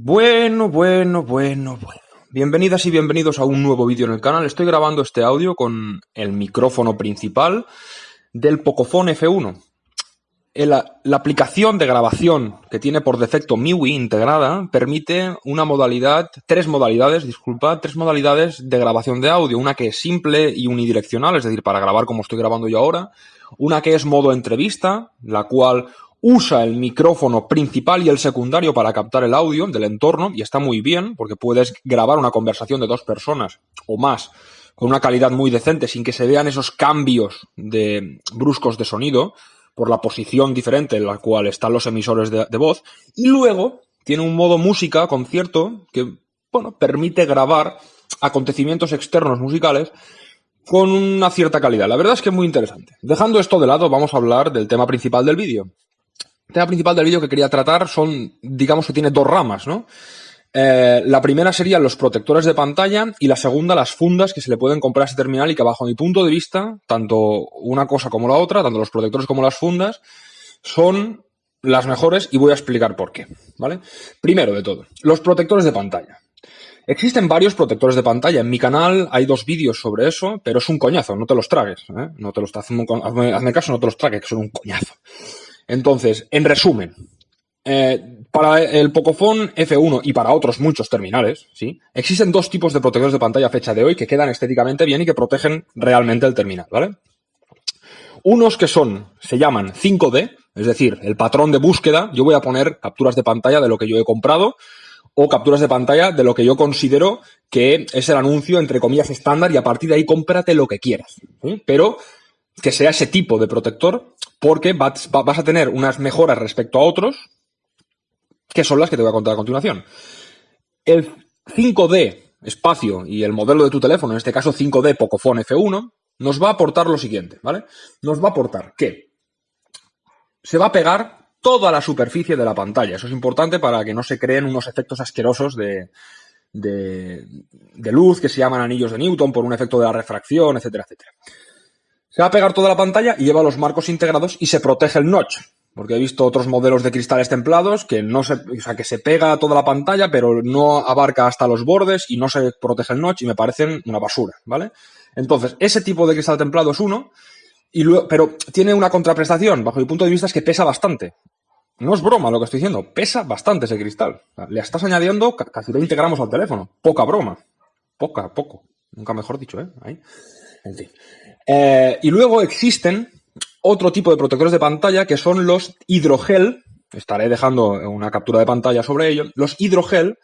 Bueno, bueno, bueno, bueno. Bienvenidas y bienvenidos a un nuevo vídeo en el canal. Estoy grabando este audio con el micrófono principal del Pocophone F1. La, la, aplicación de grabación que tiene por defecto MIUI integrada permite una modalidad, tres modalidades, disculpa, tres modalidades de grabación de audio. Una que es simple y unidireccional, es decir, para grabar como estoy grabando yo ahora. Una que es modo entrevista, la cual usa el micrófono principal y el secundario para captar el audio del entorno y está muy bien porque puedes grabar una conversación de dos personas o más con una calidad muy decente sin que se vean esos cambios de bruscos de sonido por la posición diferente en la cual están los emisores de, voz y luego tiene un modo música, concierto, que bueno, permite grabar acontecimientos externos musicales con una cierta calidad. La verdad es que es muy interesante. Dejando esto de lado, vamos a hablar del tema principal del vídeo. El tema principal del vídeo que quería tratar son, digamos que tiene dos ramas, ¿no? Eh, la primera serían los protectores de pantalla y la segunda las fundas que se le pueden comprar a este terminal y que bajo mi punto de vista, tanto una cosa como la otra, tanto los protectores como las fundas, son las mejores y voy a explicar por qué, ¿vale? Primero de todo, los protectores de pantalla. Existen varios protectores de pantalla. En mi canal hay dos vídeos sobre eso, pero es un coñazo, no te los tragues. ¿eh? No te los hazme, hazme caso, no te los tragues, que son un coñazo. Entonces, en resumen, eh, para el Pocophone F1 y para otros muchos terminales, ¿sí? Existen dos tipos de protectores de pantalla a fecha de hoy que quedan estéticamente bien y que protegen realmente el terminal, ¿vale? Unos que son, se llaman 5D, es decir, el patrón de búsqueda, yo voy a poner capturas de pantalla de lo que yo he comprado o capturas de pantalla de lo que yo considero que es el anuncio, entre comillas, estándar y a partir de ahí cómprate lo que quieras. Pero que sea ese tipo de protector porque vas, a tener unas mejoras respecto a otros que son las que te voy a contar a continuación. El 5D espacio y el modelo de tu teléfono, en este caso 5D Pocophone F1, nos va a aportar lo siguiente, ¿vale? Nos va a aportar que se va a pegar toda la superficie de la pantalla. Eso es importante para que no se creen unos efectos asquerosos de, de, de luz que se llaman anillos de Newton por un efecto de la refracción, etcétera, etcétera. Se va a pegar toda la pantalla y lleva los marcos integrados y se protege el notch. Porque he visto otros modelos de cristales templados que no se, o sea, que se pega toda la pantalla, pero no abarca hasta los bordes y no se protege el notch y me parecen una basura, ¿vale? Entonces, ese tipo de cristal templado es uno, y luego, pero tiene una contraprestación, bajo mi punto de vista, es que pesa bastante. No es broma lo que estoy diciendo, pesa bastante ese cristal. le estás añadiendo casi 20 gramos al teléfono. Poca broma. Poca, poco. Nunca mejor dicho, ¿eh? Ahí. En fin. Eh, y luego existen otro tipo de protectores de pantalla que son los hidrogel. Estaré dejando una captura de pantalla sobre ello. Los hidrogel,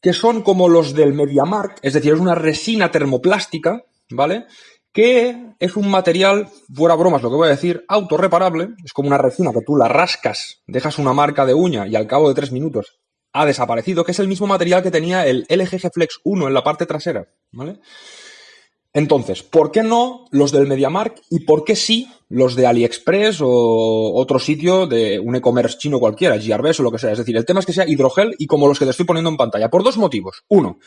que son como los del MediaMark, es decir, es una resina termoplástica, ¿vale? Que es un material, fuera bromas lo que voy a decir, autorreparable. Es como una resina que tú la rascas, dejas una marca de uña y al cabo de tres minutos ha desaparecido, que es el mismo material que tenía el LG Flex 1 en la parte trasera, ¿vale? Entonces, ¿por qué no los del MediaMark y por qué sí los de AliExpress o otro sitio de un e-commerce chino cualquiera, GRBs o lo que sea? Es decir, el tema es que sea hidrogel y como los que te estoy poniendo en pantalla, por dos motivos. Uno,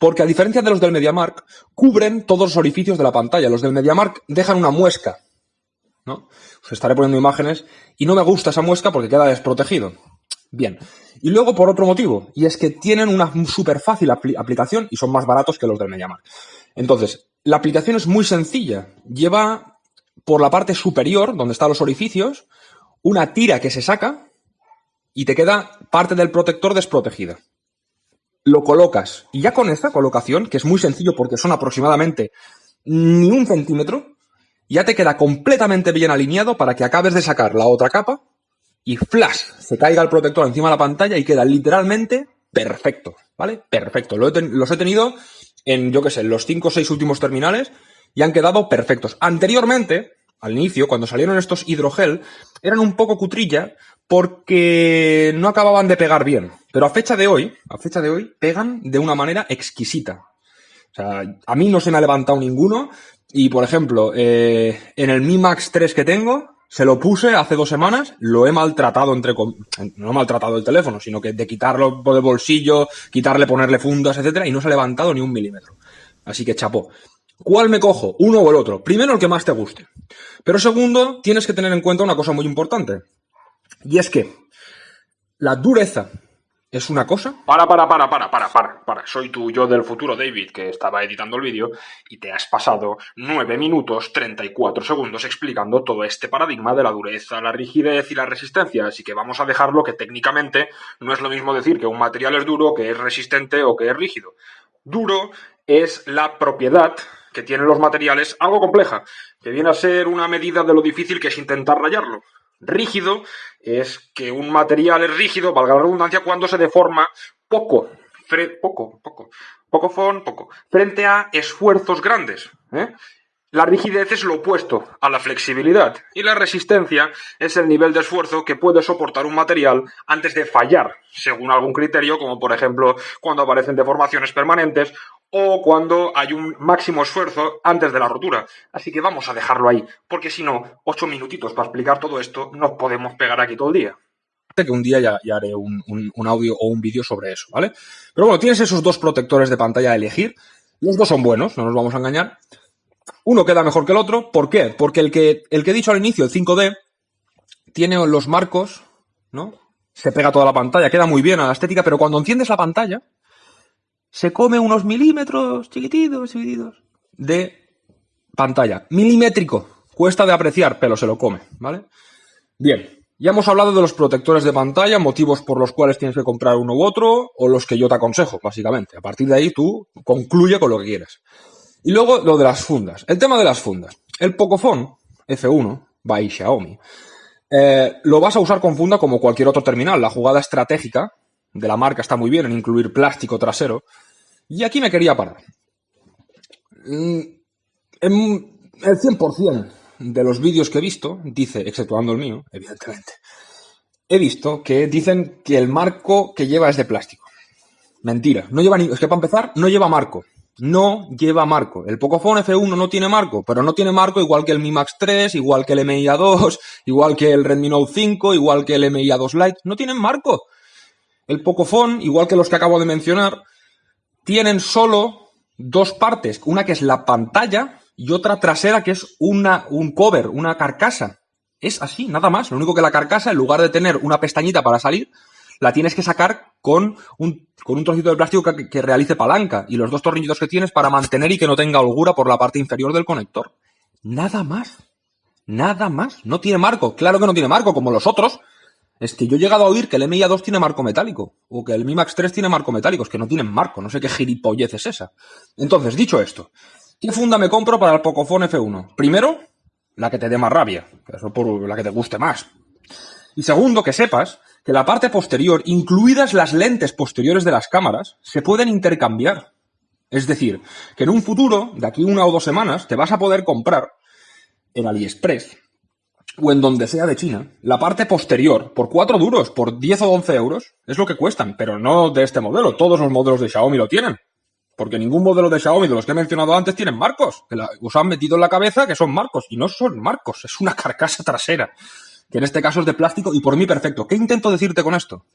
porque a diferencia de los del MediaMark, cubren todos los orificios de la pantalla. Los del MediaMark dejan una muesca, ¿no? Os estaré poniendo imágenes y no me gusta esa muesca porque queda desprotegido. Bien. Y luego por otro motivo, y es que tienen una súper fácil aplicación y son más baratos que los del MediaMark. Entonces, la aplicación es muy sencilla. Lleva por la parte superior, donde están los orificios, una tira que se saca y te queda parte del protector desprotegida. Lo colocas y ya con esta colocación, que es muy sencillo porque son aproximadamente ni un centímetro, ya te queda completamente bien alineado para que acabes de sacar la otra capa y flash, se caiga el protector encima de la pantalla y queda literalmente perfecto, ¿vale? Perfecto. los he tenido en, yo qué sé, los cinco o seis últimos terminales y han quedado perfectos. Anteriormente, al inicio, cuando salieron estos hidrogel, eran un poco cutrilla porque no acababan de pegar bien. Pero a fecha de hoy, a fecha de hoy, pegan de una manera exquisita. O sea, a mí no se me ha levantado ninguno. Y, por ejemplo, eh, en el Mi Max 3 que tengo, se lo puse hace dos semanas, lo he maltratado entre no he maltratado el teléfono, sino que de quitarlo de bolsillo, quitarle, ponerle fundas, etcétera, y no se ha levantado ni un milímetro. Así que chapó. ¿Cuál me cojo? ¿Uno o el otro? Primero el que más te guste. Pero segundo, tienes que tener en cuenta una cosa muy importante. Y es que la dureza es una cosa. Para, para, para, para, para, para, para. Soy tu yo del futuro, David, que estaba editando el vídeo y te has pasado 9 minutos 34 segundos explicando todo este paradigma de la dureza, la rigidez y la resistencia. Así que vamos a dejarlo que técnicamente no es lo mismo decir que un material es duro, que es resistente o que es rígido. Duro es la propiedad que tienen los materiales, algo compleja, que viene a ser una medida de lo difícil que es intentar rayarlo rígido es que un material es rígido, valga la redundancia, cuando se deforma poco, poco, poco, poco poco, frente a esfuerzos grandes. ¿eh? La rigidez es lo opuesto a la flexibilidad y la resistencia es el nivel de esfuerzo que puede soportar un material antes de fallar, según algún criterio, como por ejemplo cuando aparecen deformaciones permanentes o cuando hay un máximo esfuerzo antes de la rotura. Así que vamos a dejarlo ahí, porque si no, ocho minutitos para explicar todo esto, nos podemos pegar aquí todo el día. Que un día ya, haré un, audio o un vídeo sobre eso, ¿vale? Pero bueno, tienes esos dos protectores de pantalla a elegir. Los dos son buenos, no nos vamos a engañar. Uno queda mejor que el otro. ¿Por qué? Porque el que, el que he dicho al inicio, el 5D, tiene los marcos, ¿no? Se pega toda la pantalla, queda muy bien a la estética, pero cuando enciendes la pantalla, se come unos milímetros chiquititos, chiquititos de pantalla. Milimétrico. Cuesta de apreciar, pero se lo come, ¿vale? Bien, ya hemos hablado de los protectores de pantalla, motivos por los cuales tienes que comprar uno u otro, o los que yo te aconsejo, básicamente. A partir de ahí tú concluye con lo que quieras. Y luego lo de las fundas. El tema de las fundas. El Pocophone F1 by Xiaomi eh, lo vas a usar con funda como cualquier otro terminal. La jugada estratégica de la marca está muy bien en incluir plástico trasero, y aquí me quería parar. Mm, en el 100% de los vídeos que he visto, dice, exceptuando el mío, evidentemente, he visto que dicen que el marco que lleva es de plástico. Mentira. No lleva ni, es que para empezar, no lleva marco. No lleva marco. El Pocophone F1 no tiene marco, pero no tiene marco igual que el Mi Max 3, igual que el MIA 2, igual que el Redmi Note 5, igual que el MIA 2 Lite. No tienen marco. El Pocophone, igual que los que acabo de mencionar, tienen solo dos partes, una que es la pantalla y otra trasera que es una, un cover, una carcasa. Es así, nada más. Lo único que la carcasa, en lugar de tener una pestañita para salir, la tienes que sacar con un, con un trocito de plástico que, que, realice palanca y los dos tornillitos que tienes para mantener y que no tenga holgura por la parte inferior del conector. Nada más. Nada más. No tiene marco. Claro que no tiene marco, como los otros, es que yo he llegado a oír que el MIA 2 tiene marco metálico, o que el Mi Max 3 tiene marco metálico, es que no tienen marco, no sé qué gilipollez es esa. Entonces, dicho esto, ¿qué funda me compro para el Pocophone F1? Primero, la que te dé más rabia, eso por la que te guste más. Y segundo, que sepas que la parte posterior, incluidas las lentes posteriores de las cámaras, se pueden intercambiar. Es decir, que en un futuro, de aquí una o dos semanas, te vas a poder comprar en AliExpress o en donde sea de China, la parte posterior, por 4 duros, por 10 o 11 euros, es lo que cuestan, pero no de este modelo. Todos los modelos de Xiaomi lo tienen. Porque ningún modelo de Xiaomi de los que he mencionado antes tienen marcos. Que os han metido en la cabeza que son marcos. Y no son marcos, es una carcasa trasera. Que en este caso es de plástico y por mí perfecto. ¿Qué intento decirte con esto?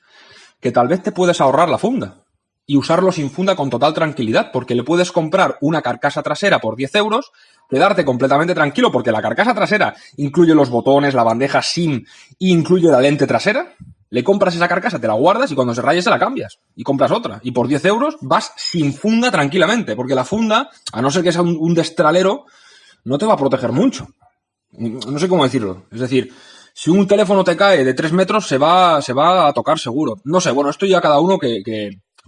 Que tal vez te puedes ahorrar la funda y usarlo sin funda con total tranquilidad, porque le puedes comprar una carcasa trasera por 10 euros, quedarte completamente tranquilo, porque la carcasa trasera incluye los botones, la bandeja SIM incluye la lente trasera. Le compras esa carcasa, te la guardas y cuando se raye se la cambias. Y compras otra. Y por 10 euros vas sin funda tranquilamente, porque la funda, a no ser que sea un, destralero, no te va a proteger mucho. No sé cómo decirlo. Es decir, si un teléfono te cae de 3 metros, se va, se va a tocar seguro. No sé, bueno, esto ya cada uno que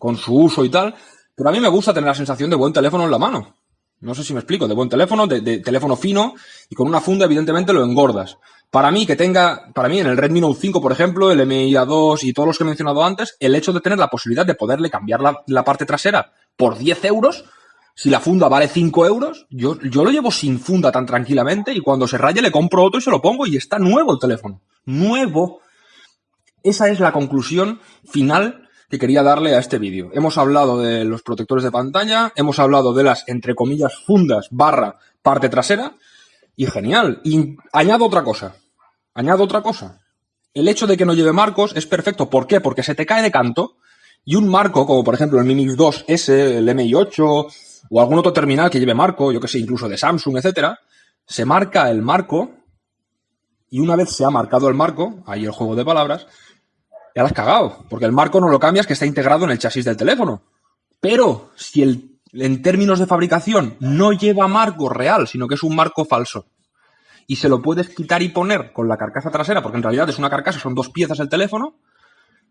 con su uso y tal, pero a mí me gusta tener la sensación de buen teléfono en la mano. No sé si me explico, de buen teléfono, de, teléfono fino y con una funda evidentemente lo engordas. Para mí que tenga, para mí en el Redmi Note 5 por ejemplo, el MIA 2 y todos los que he mencionado antes, el hecho de tener la posibilidad de poderle cambiar la, parte trasera por 10 euros, si la funda vale 5 euros, yo, yo lo llevo sin funda tan tranquilamente y cuando se raye le compro otro y se lo pongo y está nuevo el teléfono. Nuevo. Esa es la conclusión final que quería darle a este vídeo. Hemos hablado de los protectores de pantalla, hemos hablado de las, entre comillas, fundas barra parte trasera, y genial. Y añado otra cosa. Añado otra cosa. El hecho de que no lleve marcos es perfecto. ¿Por qué? Porque se te cae de canto y un marco, como por ejemplo el Mi Mix 2S, el MI8 o algún otro terminal que lleve marco, yo que sé, incluso de Samsung, etcétera, se marca el marco y una vez se ha marcado el marco, ahí el juego de palabras, ya la has cagado, porque el marco no lo cambias que está integrado en el chasis del teléfono. Pero si el, en términos de fabricación no lleva marco real, sino que es un marco falso, y se lo puedes quitar y poner con la carcasa trasera, porque en realidad es una carcasa, son dos piezas el teléfono,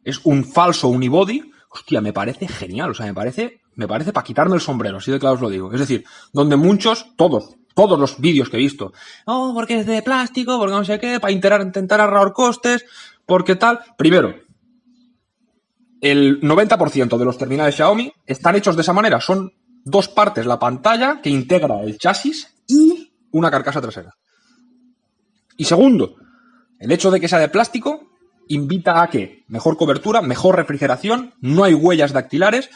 es un falso unibody, hostia, me parece genial, o sea, me parece, me parece para quitarme el sombrero, así de claro os lo digo. Es decir, donde muchos, todos, todos los vídeos que he visto, oh, porque es de plástico, porque no sé qué, para intentar, intentar ahorrar costes, porque tal. Primero, el 90% de los terminales Xiaomi están hechos de esa manera, son dos partes, la pantalla que integra el chasis y una carcasa trasera. Y segundo, el hecho de que sea de plástico invita a que mejor cobertura, mejor refrigeración, no hay huellas dactilares,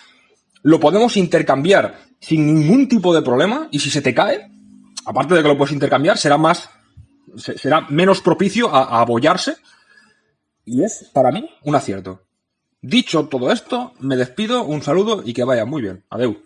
lo podemos intercambiar sin ningún tipo de problema y si se te cae, aparte de que lo puedes intercambiar, será más, será menos propicio a, a abollarse y es para mí un acierto. Dicho todo esto, me despido, un saludo y que vaya muy bien. Adeu.